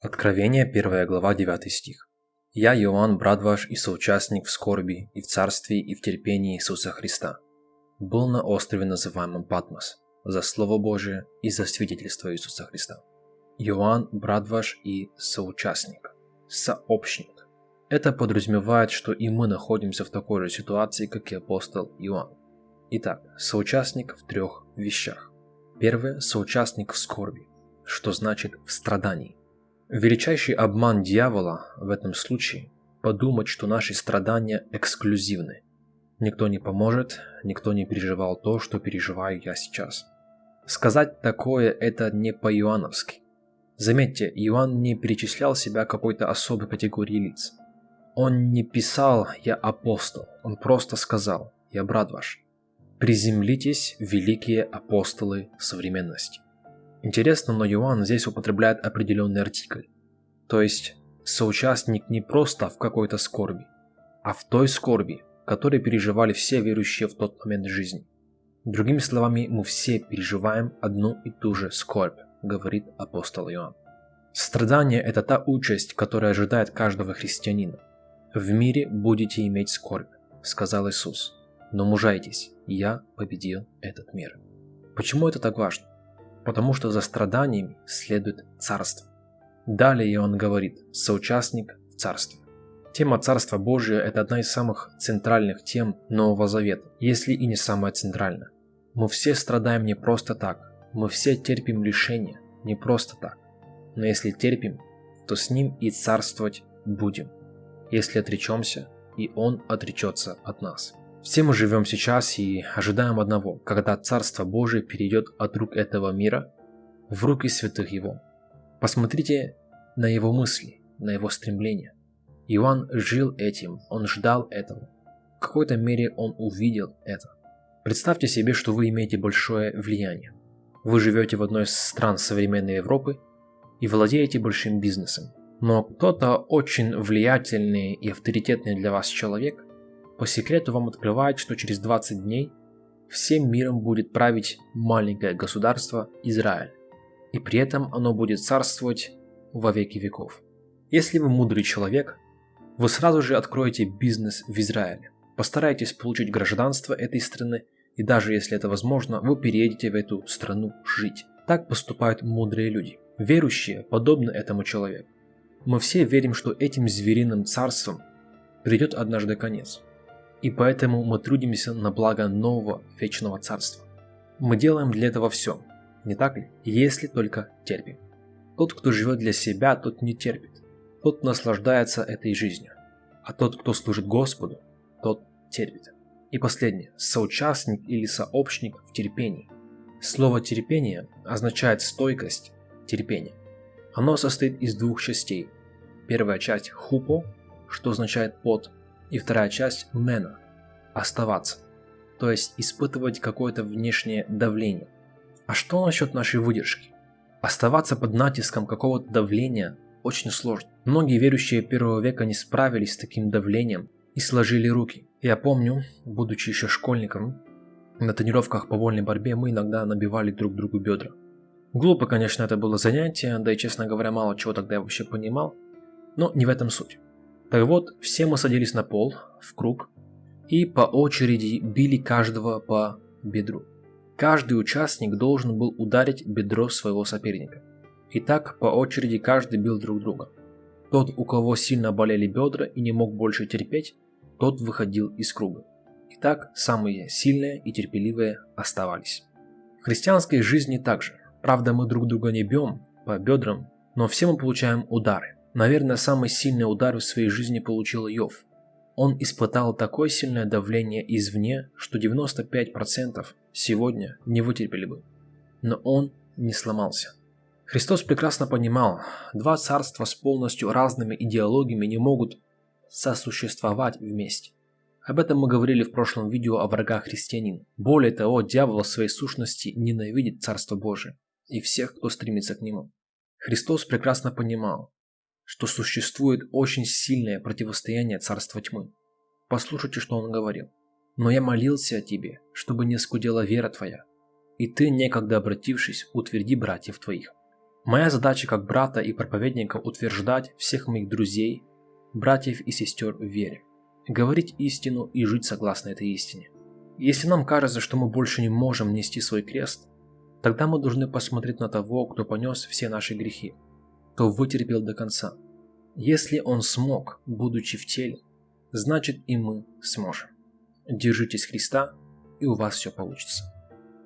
Откровение, 1 глава, 9 стих. «Я, Иоанн, брат ваш и соучастник в скорби, и в царстве, и в терпении Иисуса Христа, был на острове, называемом Патмос, за Слово Божие и за свидетельство Иисуса Христа. Иоанн, брат ваш и соучастник, сообщник. Это подразумевает, что и мы находимся в такой же ситуации, как и апостол Иоанн. Итак, соучастник в трех вещах. Первое – соучастник в скорби, что значит в страдании. Величайший обман дьявола в этом случае – подумать, что наши страдания эксклюзивны. Никто не поможет, никто не переживал то, что переживаю я сейчас. Сказать такое – это не по-иоанновски. Заметьте, Иоанн не перечислял себя какой-то особой категории лиц. Он не писал «я апостол», он просто сказал «я брат ваш». Приземлитесь, великие апостолы современности. Интересно, но Иоанн здесь употребляет определенный артикль. То есть, соучастник не просто в какой-то скорби, а в той скорби, которой переживали все верующие в тот момент жизни. Другими словами, мы все переживаем одну и ту же скорбь, говорит апостол Иоанн. Страдание – это та участь, которая ожидает каждого христианина. «В мире будете иметь скорбь», – сказал Иисус. «Но мужайтесь, я победил этот мир». Почему это так важно? Потому что за страданиями следует царство. Далее он говорит «соучастник в царстве». Тема Царства Божия – это одна из самых центральных тем Нового Завета, если и не самая центральная. Мы все страдаем не просто так, мы все терпим лишения не просто так. Но если терпим, то с ним и царствовать будем. Если отречемся, и он отречется от нас. Все мы живем сейчас и ожидаем одного, когда Царство Божие перейдет от рук этого мира в руки святых его. Посмотрите на его мысли, на его стремления. Иоанн жил этим, он ждал этого. В какой-то мере он увидел это. Представьте себе, что вы имеете большое влияние. Вы живете в одной из стран современной Европы и владеете большим бизнесом. Но кто-то очень влиятельный и авторитетный для вас человек по секрету вам открывает, что через 20 дней всем миром будет править маленькое государство Израиль. И при этом оно будет царствовать во веки веков. Если вы мудрый человек, вы сразу же откроете бизнес в Израиле. Постарайтесь получить гражданство этой страны, и даже если это возможно, вы переедете в эту страну жить. Так поступают мудрые люди. Верующие подобны этому человеку. Мы все верим, что этим звериным царством придет однажды конец и поэтому мы трудимся на благо нового вечного царства. Мы делаем для этого все, не так ли? Если только терпим. Тот, кто живет для себя, тот не терпит. Тот наслаждается этой жизнью. А тот, кто служит Господу, тот терпит. И последнее. Соучастник или сообщник в терпении. Слово терпение означает стойкость, терпение. Оно состоит из двух частей. Первая часть хупо, что означает под, и вторая часть мена – оставаться, то есть испытывать какое-то внешнее давление. А что насчет нашей выдержки? Оставаться под натиском какого-то давления очень сложно. Многие верующие первого века не справились с таким давлением и сложили руки. Я помню, будучи еще школьником, на тренировках по вольной борьбе мы иногда набивали друг другу бедра. Глупо, конечно, это было занятие, да и, честно говоря, мало чего тогда я вообще понимал, но не в этом суть. Так вот, все мы садились на пол, в круг, и по очереди били каждого по бедру. Каждый участник должен был ударить бедро своего соперника. И так по очереди каждый бил друг друга. Тот, у кого сильно болели бедра и не мог больше терпеть, тот выходил из круга. И так самые сильные и терпеливые оставались. В христианской жизни также. Правда, мы друг друга не бьем по бедрам, но все мы получаем удары. Наверное, самый сильный удар в своей жизни получил Йов. Он испытал такое сильное давление извне, что 95% сегодня не вытерпели бы. Но он не сломался. Христос прекрасно понимал, два царства с полностью разными идеологиями не могут сосуществовать вместе. Об этом мы говорили в прошлом видео о врагах христианин. Более того, дьявол в своей сущности ненавидит Царство Божие и всех, кто стремится к нему. Христос прекрасно понимал, что существует очень сильное противостояние царства тьмы. Послушайте, что он говорил. «Но я молился о тебе, чтобы не скудела вера твоя, и ты, некогда обратившись, утверди братьев твоих». Моя задача как брата и проповедника утверждать всех моих друзей, братьев и сестер в вере, говорить истину и жить согласно этой истине. Если нам кажется, что мы больше не можем нести свой крест, тогда мы должны посмотреть на того, кто понес все наши грехи, кто вытерпел до конца. Если он смог, будучи в теле, значит и мы сможем. Держитесь Христа, и у вас все получится.